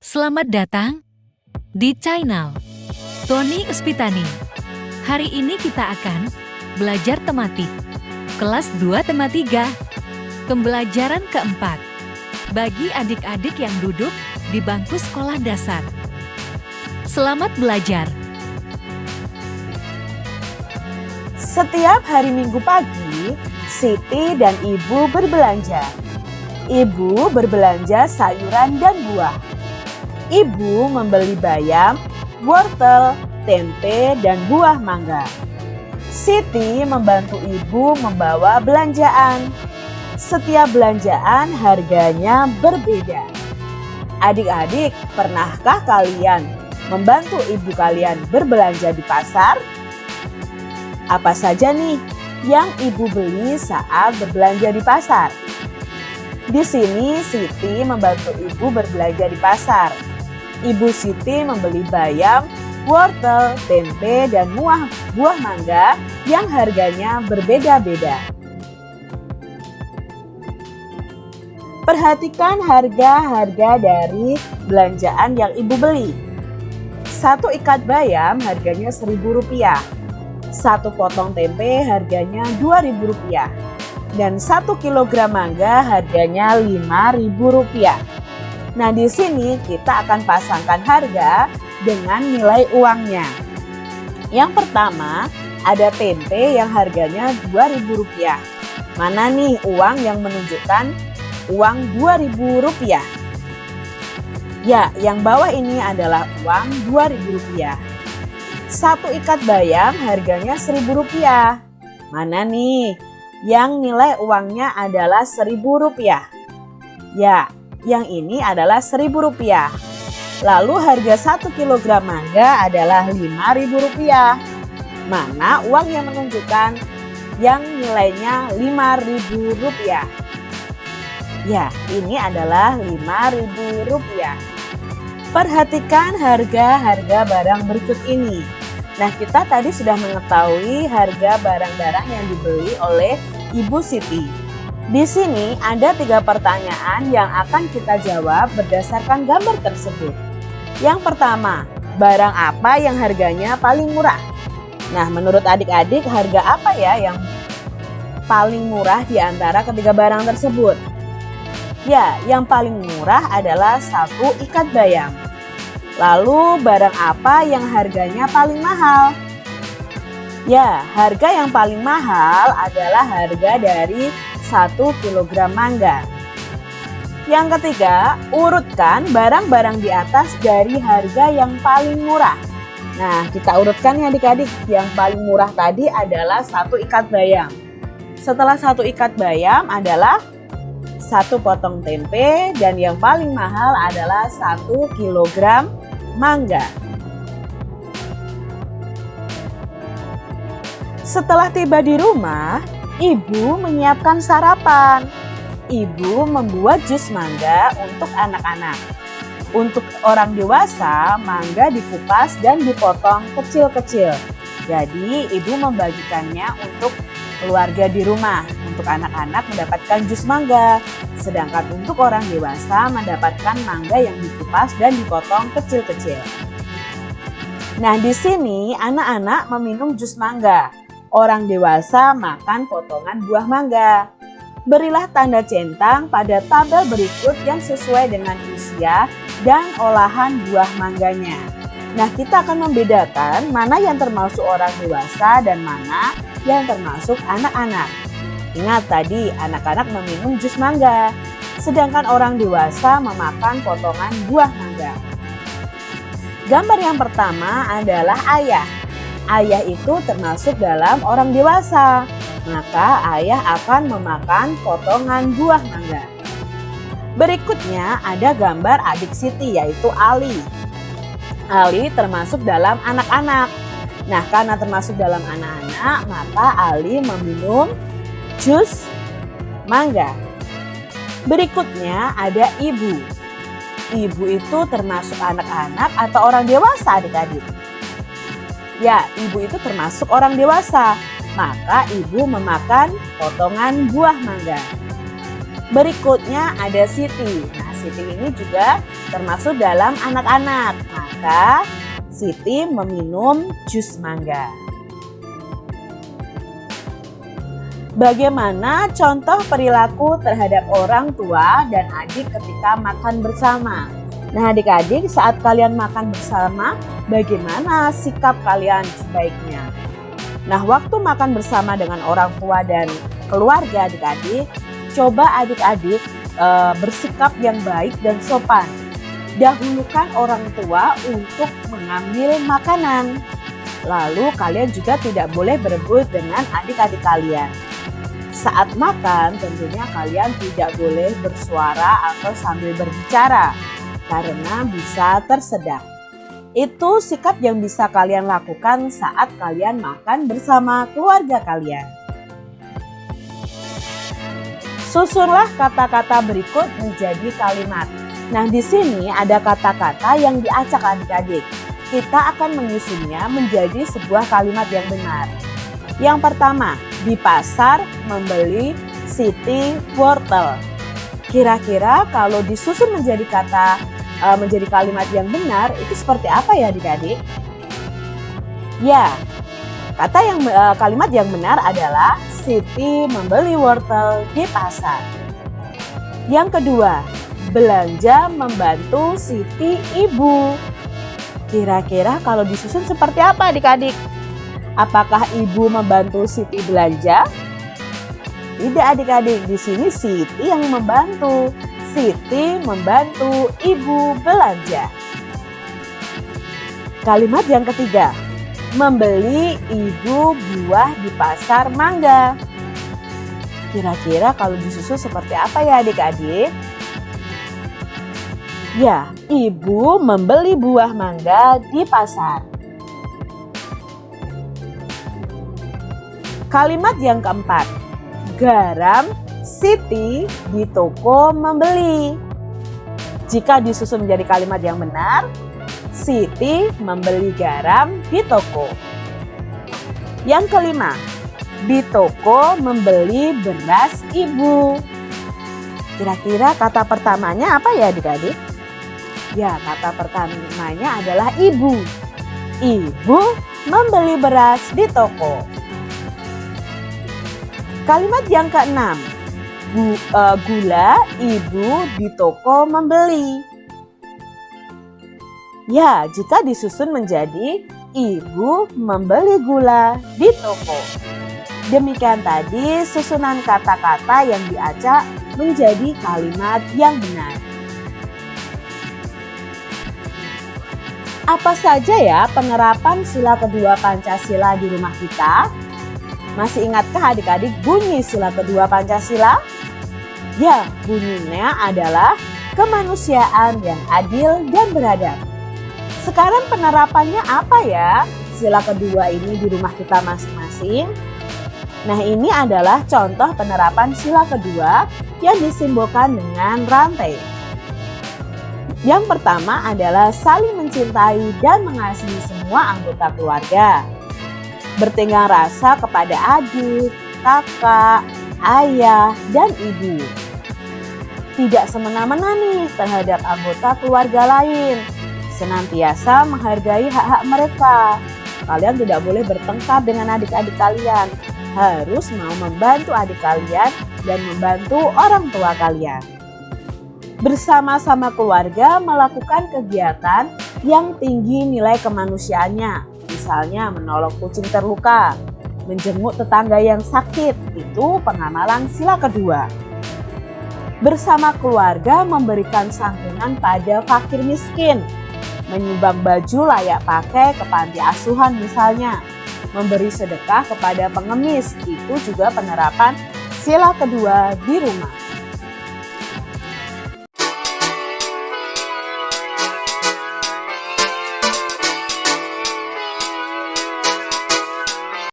Selamat datang di channel Tony Uspitani. Hari ini kita akan belajar tematik kelas 2 tema 3 pembelajaran keempat bagi adik-adik yang duduk di bangku sekolah dasar. Selamat belajar. Setiap hari Minggu pagi, Siti dan Ibu berbelanja. Ibu berbelanja sayuran dan buah. Ibu membeli bayam, wortel, tempe, dan buah mangga. Siti membantu ibu membawa belanjaan. Setiap belanjaan harganya berbeda. Adik-adik, pernahkah kalian membantu ibu kalian berbelanja di pasar? Apa saja nih yang ibu beli saat berbelanja di pasar? Di sini Siti membantu ibu berbelanja di pasar. Ibu Siti membeli bayam, wortel, tempe, dan buah, buah mangga yang harganya berbeda-beda. Perhatikan harga-harga dari belanjaan yang ibu beli. Satu ikat bayam harganya Rp1.000. Satu potong tempe harganya Rp2.000. Dan satu kilogram mangga harganya Rp5.000. Nah, di sini kita akan pasangkan harga dengan nilai uangnya. Yang pertama, ada tempe yang harganya Rp2.000. Mana nih uang yang menunjukkan uang Rp2.000? Ya, yang bawah ini adalah uang Rp2.000. Satu ikat bayam harganya Rp1.000. Mana nih yang nilai uangnya adalah Rp1.000? Ya, yang ini adalah Rp1.000. Lalu harga 1 kg mangga adalah Rp5.000. Mana uang yang menunjukkan yang nilainya Rp5.000? Ya, ini adalah Rp5.000. Perhatikan harga-harga barang berikut ini. Nah, kita tadi sudah mengetahui harga barang-barang yang dibeli oleh Ibu Siti. Di sini ada tiga pertanyaan yang akan kita jawab berdasarkan gambar tersebut. Yang pertama, barang apa yang harganya paling murah? Nah, menurut adik-adik harga apa ya yang paling murah di antara ketiga barang tersebut? Ya, yang paling murah adalah satu ikat bayam. Lalu barang apa yang harganya paling mahal? Ya, harga yang paling mahal adalah harga dari 1 kg mangga. Yang ketiga, urutkan barang-barang di atas dari harga yang paling murah. Nah, kita urutkan ya adik-adik. Yang paling murah tadi adalah satu ikat bayam. Setelah satu ikat bayam adalah satu potong tempe dan yang paling mahal adalah satu kilogram mangga. Setelah tiba di rumah, Ibu menyiapkan sarapan. Ibu membuat jus mangga untuk anak-anak. Untuk orang dewasa, mangga dikupas dan dipotong kecil-kecil. Jadi, ibu membagikannya untuk keluarga di rumah. Untuk anak-anak mendapatkan jus mangga. Sedangkan untuk orang dewasa mendapatkan mangga yang dikupas dan dipotong kecil-kecil. Nah, di sini anak-anak meminum jus mangga orang dewasa makan potongan buah mangga. Berilah tanda centang pada tabel berikut yang sesuai dengan usia dan olahan buah mangganya. Nah, kita akan membedakan mana yang termasuk orang dewasa dan mana yang termasuk anak-anak. Ingat tadi, anak-anak meminum jus mangga, sedangkan orang dewasa memakan potongan buah mangga. Gambar yang pertama adalah ayah ayah itu termasuk dalam orang dewasa, maka ayah akan memakan potongan buah mangga. Berikutnya ada gambar adik Siti yaitu Ali. Ali termasuk dalam anak-anak. Nah karena termasuk dalam anak-anak maka Ali meminum jus mangga. Berikutnya ada ibu. Ibu itu termasuk anak-anak atau orang dewasa adik-adik. Ya, ibu itu termasuk orang dewasa, maka ibu memakan potongan buah mangga. Berikutnya ada Siti. Nah, Siti ini juga termasuk dalam anak-anak. Maka Siti meminum jus mangga. Bagaimana contoh perilaku terhadap orang tua dan adik ketika makan bersama? Nah adik-adik saat kalian makan bersama, bagaimana sikap kalian sebaiknya? Nah waktu makan bersama dengan orang tua dan keluarga adik-adik, coba adik-adik e, bersikap yang baik dan sopan. Dahulukan orang tua untuk mengambil makanan. Lalu kalian juga tidak boleh berebut dengan adik-adik kalian. Saat makan tentunya kalian tidak boleh bersuara atau sambil berbicara karena bisa tersedak. Itu sikap yang bisa kalian lakukan saat kalian makan bersama keluarga kalian. Susunlah kata-kata berikut menjadi kalimat. Nah, di sini ada kata-kata yang diacak adik-adik. Kita akan menyusunnya menjadi sebuah kalimat yang benar. Yang pertama, di pasar membeli city wortel. Kira-kira kalau disusun menjadi kata uh, menjadi kalimat yang benar itu seperti apa ya adik-adik? Ya, kata yang uh, kalimat yang benar adalah Siti membeli wortel di pasar. Yang kedua, belanja membantu Siti ibu. Kira-kira kalau disusun seperti apa adik-adik? Apakah ibu membantu Siti belanja? Tidak adik-adik, di sini Siti yang membantu. Siti membantu ibu belanja. Kalimat yang ketiga, membeli ibu buah di pasar mangga. Kira-kira kalau disusun seperti apa ya adik-adik? Ya, ibu membeli buah mangga di pasar. Kalimat yang keempat, garam Siti di toko membeli. Jika disusun menjadi kalimat yang benar, Siti membeli garam di toko. Yang kelima, di toko membeli beras ibu. Kira-kira kata pertamanya apa ya adik-adik? Ya, kata pertamanya adalah ibu. Ibu membeli beras di toko. Kalimat yang keenam, Bu, uh, gula ibu di toko membeli. Ya, jika disusun menjadi ibu membeli gula di toko. Demikian tadi susunan kata-kata yang diacak menjadi kalimat yang benar. Apa saja ya penerapan sila kedua Pancasila di rumah kita? Masih ingatkah adik-adik bunyi sila kedua Pancasila? Ya, bunyinya adalah kemanusiaan yang adil dan beradab. Sekarang penerapannya apa ya sila kedua ini di rumah kita masing-masing? Nah ini adalah contoh penerapan sila kedua yang disimbolkan dengan rantai. Yang pertama adalah saling mencintai dan mengasihi semua anggota keluarga bertenggang rasa kepada adik, kakak, ayah, dan ibu. Tidak semena-mena nih terhadap anggota keluarga lain. Senantiasa menghargai hak-hak mereka. Kalian tidak boleh bertengkar dengan adik-adik kalian. Harus mau membantu adik kalian dan membantu orang tua kalian. Bersama-sama keluarga melakukan kegiatan yang tinggi nilai kemanusiaannya misalnya menolong kucing terluka, menjenguk tetangga yang sakit, itu pengamalan sila kedua. Bersama keluarga memberikan santunan pada fakir miskin, menyumbang baju layak pakai ke panti asuhan misalnya, memberi sedekah kepada pengemis, itu juga penerapan sila kedua di rumah.